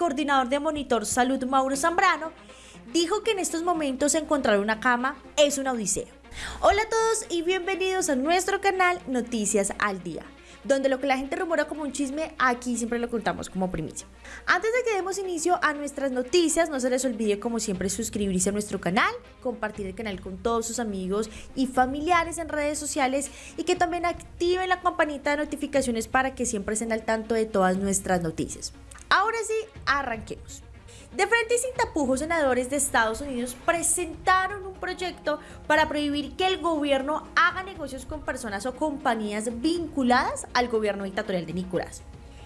coordinador de Monitor Salud, Mauro Zambrano, dijo que en estos momentos encontrar una cama es una odisea. Hola a todos y bienvenidos a nuestro canal Noticias al Día donde lo que la gente rumora como un chisme, aquí siempre lo contamos como primicia. Antes de que demos inicio a nuestras noticias, no se les olvide como siempre suscribirse a nuestro canal, compartir el canal con todos sus amigos y familiares en redes sociales y que también activen la campanita de notificaciones para que siempre estén al tanto de todas nuestras noticias. Ahora sí, arranquemos. De frente y sin tapujos, senadores de Estados Unidos presentaron un proyecto para prohibir que el gobierno haga negocios con personas o compañías vinculadas al gobierno dictatorial de Nicolás.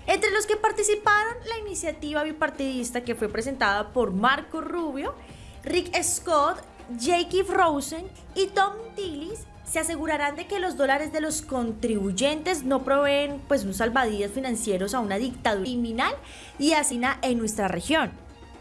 Entre los que participaron la iniciativa bipartidista que fue presentada por Marco Rubio, Rick Scott, Jake Rosen y Tom Tillis se asegurarán de que los dólares de los contribuyentes no proveen pues un salvavidas financieros a una dictadura criminal y asina en nuestra región.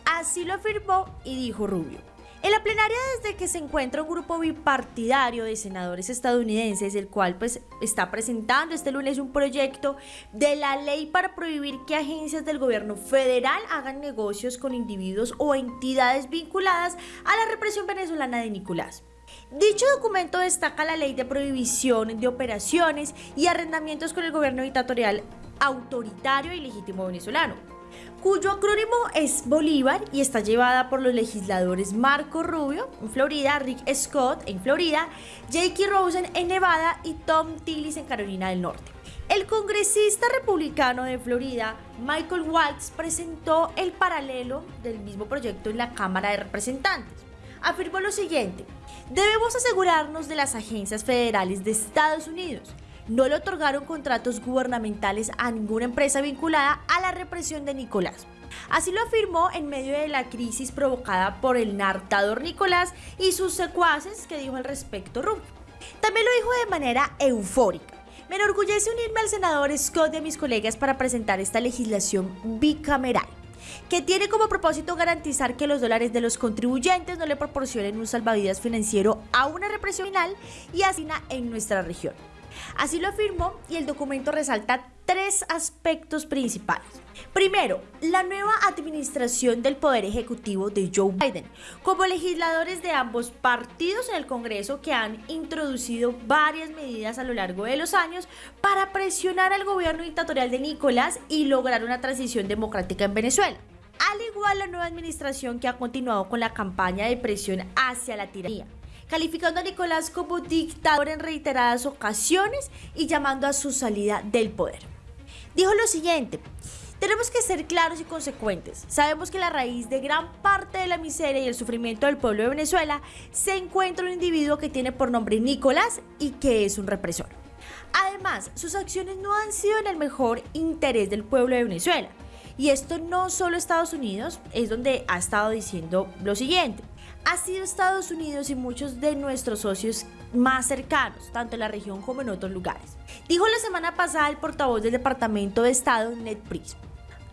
Así lo afirmó y dijo Rubio. En la plenaria desde que se encuentra un grupo bipartidario de senadores estadounidenses, el cual pues está presentando este lunes un proyecto de la ley para prohibir que agencias del gobierno federal hagan negocios con individuos o entidades vinculadas a la represión venezolana de Nicolás. Dicho documento destaca la ley de prohibición de operaciones y arrendamientos con el gobierno dictatorial autoritario y legítimo venezolano cuyo acrónimo es Bolívar y está llevada por los legisladores Marco Rubio en Florida, Rick Scott en Florida, Jake Rosen en Nevada y Tom Tillis en Carolina del Norte. El congresista republicano de Florida, Michael Waltz, presentó el paralelo del mismo proyecto en la Cámara de Representantes. Afirmó lo siguiente, debemos asegurarnos de las agencias federales de Estados Unidos no le otorgaron contratos gubernamentales a ninguna empresa vinculada a la represión de Nicolás. Así lo afirmó en medio de la crisis provocada por el nartador Nicolás y sus secuaces que dijo al respecto Rubio. También lo dijo de manera eufórica. Me enorgullece unirme al senador Scott y a mis colegas para presentar esta legislación bicameral que tiene como propósito garantizar que los dólares de los contribuyentes no le proporcionen un salvavidas financiero a una represión final y asina en nuestra región. Así lo afirmó y el documento resalta tres aspectos principales. Primero, la nueva administración del Poder Ejecutivo de Joe Biden, como legisladores de ambos partidos en el Congreso que han introducido varias medidas a lo largo de los años para presionar al gobierno dictatorial de Nicolás y lograr una transición democrática en Venezuela. Al igual la nueva administración que ha continuado con la campaña de presión hacia la tiranía calificando a Nicolás como dictador en reiteradas ocasiones y llamando a su salida del poder. Dijo lo siguiente, tenemos que ser claros y consecuentes. Sabemos que la raíz de gran parte de la miseria y el sufrimiento del pueblo de Venezuela se encuentra un individuo que tiene por nombre Nicolás y que es un represor. Además, sus acciones no han sido en el mejor interés del pueblo de Venezuela. Y esto no solo Estados Unidos, es donde ha estado diciendo lo siguiente ha sido Estados Unidos y muchos de nuestros socios más cercanos, tanto en la región como en otros lugares. Dijo la semana pasada el portavoz del Departamento de Estado, Ned Price.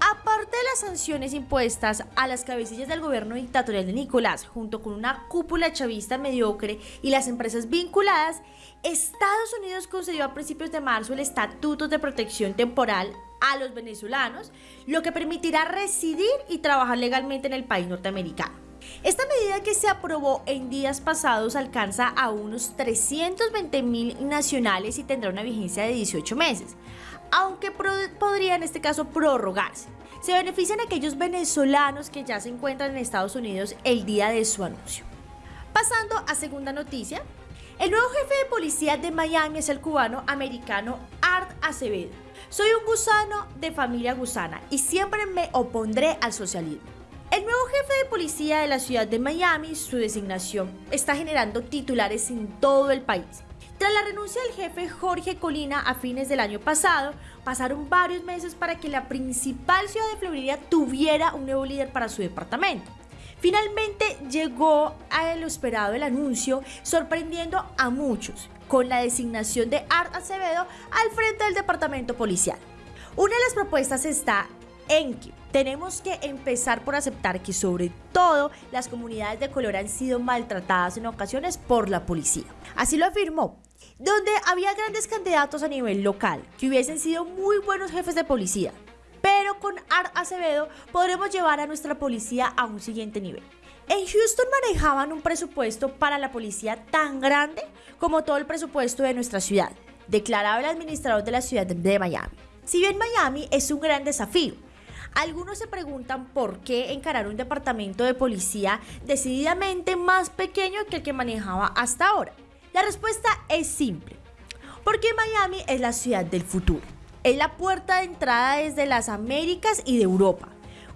Aparte de las sanciones impuestas a las cabecillas del gobierno dictatorial de Nicolás, junto con una cúpula chavista mediocre y las empresas vinculadas, Estados Unidos concedió a principios de marzo el Estatuto de Protección Temporal a los venezolanos, lo que permitirá residir y trabajar legalmente en el país norteamericano. Esta medida que se aprobó en días pasados alcanza a unos 320 mil nacionales y tendrá una vigencia de 18 meses, aunque podría en este caso prorrogarse. Se benefician aquellos venezolanos que ya se encuentran en Estados Unidos el día de su anuncio. Pasando a segunda noticia, el nuevo jefe de policía de Miami es el cubano americano Art Acevedo. Soy un gusano de familia gusana y siempre me opondré al socialismo. El nuevo jefe de policía de la ciudad de Miami, su designación, está generando titulares en todo el país. Tras la renuncia del jefe Jorge Colina a fines del año pasado, pasaron varios meses para que la principal ciudad de Florida tuviera un nuevo líder para su departamento. Finalmente llegó a lo esperado el anuncio, sorprendiendo a muchos, con la designación de Art Acevedo al frente del departamento policial. Una de las propuestas está en que tenemos que empezar por aceptar que sobre todo las comunidades de color han sido maltratadas en ocasiones por la policía. Así lo afirmó, donde había grandes candidatos a nivel local que hubiesen sido muy buenos jefes de policía. Pero con Art Acevedo podremos llevar a nuestra policía a un siguiente nivel. En Houston manejaban un presupuesto para la policía tan grande como todo el presupuesto de nuestra ciudad, declaraba el administrador de la ciudad de Miami. Si bien Miami es un gran desafío, algunos se preguntan por qué encarar un departamento de policía decididamente más pequeño que el que manejaba hasta ahora. La respuesta es simple, porque Miami es la ciudad del futuro. Es la puerta de entrada desde las Américas y de Europa.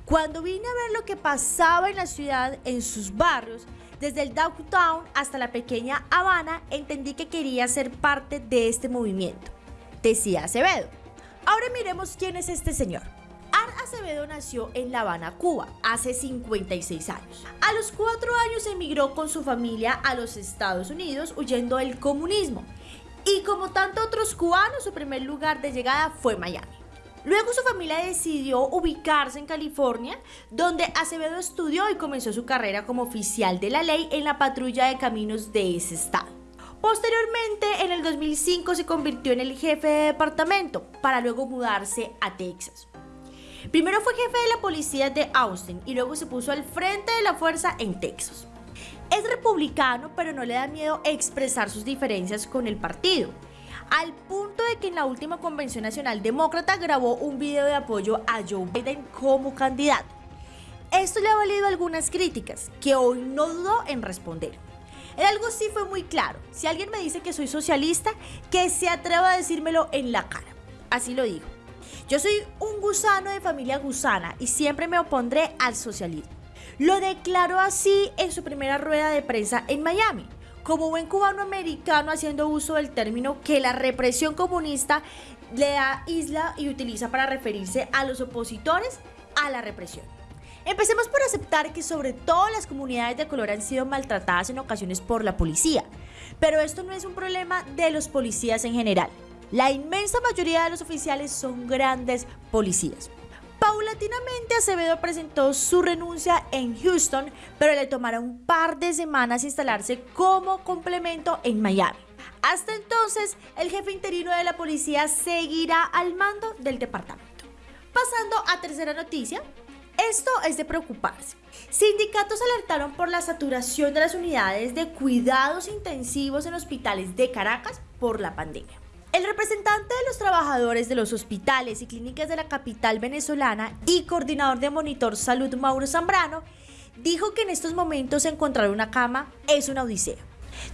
Cuando vine a ver lo que pasaba en la ciudad, en sus barrios, desde el downtown hasta la pequeña Habana, entendí que quería ser parte de este movimiento. Decía Acevedo. Ahora miremos quién es este señor. Acevedo nació en La Habana, Cuba, hace 56 años. A los cuatro años emigró con su familia a los Estados Unidos huyendo del comunismo. Y como tantos otros cubanos, su primer lugar de llegada fue Miami. Luego su familia decidió ubicarse en California, donde Acevedo estudió y comenzó su carrera como oficial de la ley en la patrulla de caminos de ese estado. Posteriormente, en el 2005 se convirtió en el jefe de departamento para luego mudarse a Texas. Primero fue jefe de la policía de Austin y luego se puso al frente de la fuerza en Texas. Es republicano, pero no le da miedo expresar sus diferencias con el partido, al punto de que en la última convención nacional demócrata grabó un video de apoyo a Joe Biden como candidato. Esto le ha valido algunas críticas, que hoy no dudó en responder. En algo sí fue muy claro, si alguien me dice que soy socialista, que se atreva a decírmelo en la cara. Así lo digo. Yo soy un gusano de familia gusana y siempre me opondré al socialismo. Lo declaró así en su primera rueda de prensa en Miami, como buen cubano americano haciendo uso del término que la represión comunista le da isla y utiliza para referirse a los opositores a la represión. Empecemos por aceptar que sobre todo las comunidades de color han sido maltratadas en ocasiones por la policía, pero esto no es un problema de los policías en general. La inmensa mayoría de los oficiales son grandes policías. Paulatinamente Acevedo presentó su renuncia en Houston, pero le tomará un par de semanas instalarse como complemento en Miami. Hasta entonces, el jefe interino de la policía seguirá al mando del departamento. Pasando a tercera noticia, esto es de preocuparse. Sindicatos alertaron por la saturación de las unidades de cuidados intensivos en hospitales de Caracas por la pandemia. El representante de los trabajadores de los hospitales y clínicas de la capital venezolana y coordinador de Monitor Salud Mauro Zambrano dijo que en estos momentos encontrar una cama es una odisea.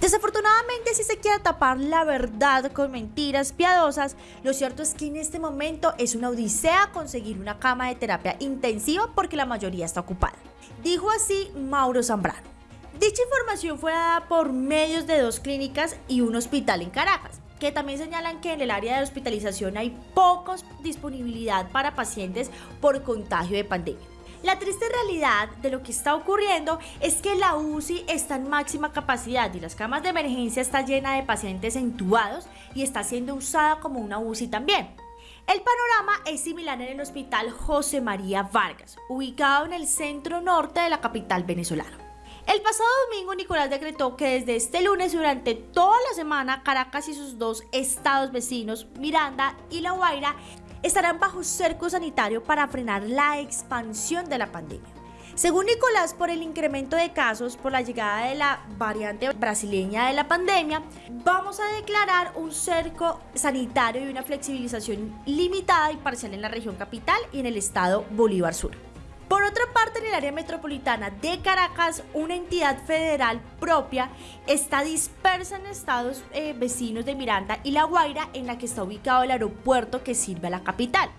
Desafortunadamente, si se quiere tapar la verdad con mentiras piadosas, lo cierto es que en este momento es una odisea conseguir una cama de terapia intensiva porque la mayoría está ocupada. Dijo así Mauro Zambrano. Dicha información fue dada por medios de dos clínicas y un hospital en Caracas que también señalan que en el área de hospitalización hay pocos disponibilidad para pacientes por contagio de pandemia. La triste realidad de lo que está ocurriendo es que la UCI está en máxima capacidad y las camas de emergencia está llena de pacientes entubados y está siendo usada como una UCI también. El panorama es similar en el Hospital José María Vargas, ubicado en el centro norte de la capital venezolana. El pasado domingo Nicolás decretó que desde este lunes durante toda la semana Caracas y sus dos estados vecinos, Miranda y La Guaira, estarán bajo cerco sanitario para frenar la expansión de la pandemia. Según Nicolás, por el incremento de casos por la llegada de la variante brasileña de la pandemia, vamos a declarar un cerco sanitario y una flexibilización limitada y parcial en la región capital y en el estado Bolívar Sur. Por otra parte, en el área metropolitana de Caracas, una entidad federal propia está dispersa en estados eh, vecinos de Miranda y La Guaira, en la que está ubicado el aeropuerto que sirve a la capital.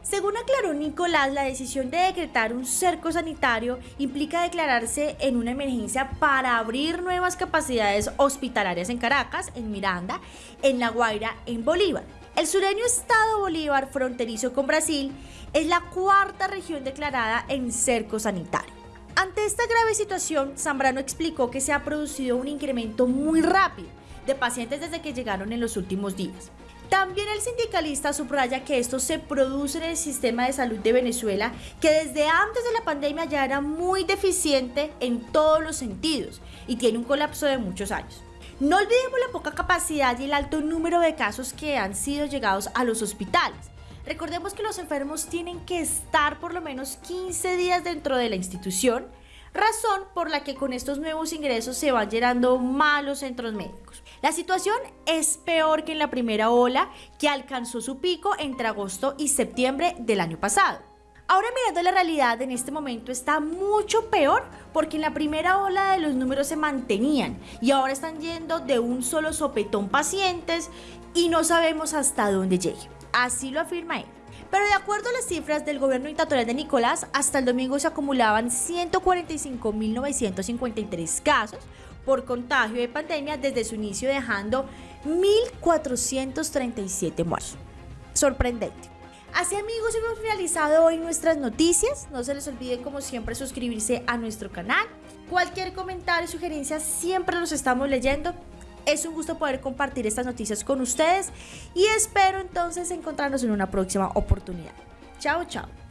Según aclaró Nicolás, la decisión de decretar un cerco sanitario implica declararse en una emergencia para abrir nuevas capacidades hospitalarias en Caracas, en Miranda, en La Guaira, en Bolívar. El sureño estado Bolívar, fronterizo con Brasil, es la cuarta región declarada en cerco sanitario. Ante esta grave situación, Zambrano explicó que se ha producido un incremento muy rápido de pacientes desde que llegaron en los últimos días. También el sindicalista subraya que esto se produce en el sistema de salud de Venezuela, que desde antes de la pandemia ya era muy deficiente en todos los sentidos y tiene un colapso de muchos años. No olvidemos la poca capacidad y el alto número de casos que han sido llegados a los hospitales. Recordemos que los enfermos tienen que estar por lo menos 15 días dentro de la institución, razón por la que con estos nuevos ingresos se van llenando malos centros médicos. La situación es peor que en la primera ola que alcanzó su pico entre agosto y septiembre del año pasado. Ahora mirando la realidad en este momento está mucho peor porque en la primera ola de los números se mantenían y ahora están yendo de un solo sopetón pacientes y no sabemos hasta dónde llegue. Así lo afirma él. Pero de acuerdo a las cifras del gobierno dictatorial de Nicolás, hasta el domingo se acumulaban 145.953 casos por contagio de pandemia desde su inicio dejando 1.437 muertos. Sorprendente. Así amigos, hemos finalizado hoy nuestras noticias. No se les olvide como siempre suscribirse a nuestro canal. Cualquier comentario, sugerencia, siempre los estamos leyendo. Es un gusto poder compartir estas noticias con ustedes y espero entonces encontrarnos en una próxima oportunidad. Chao, chao.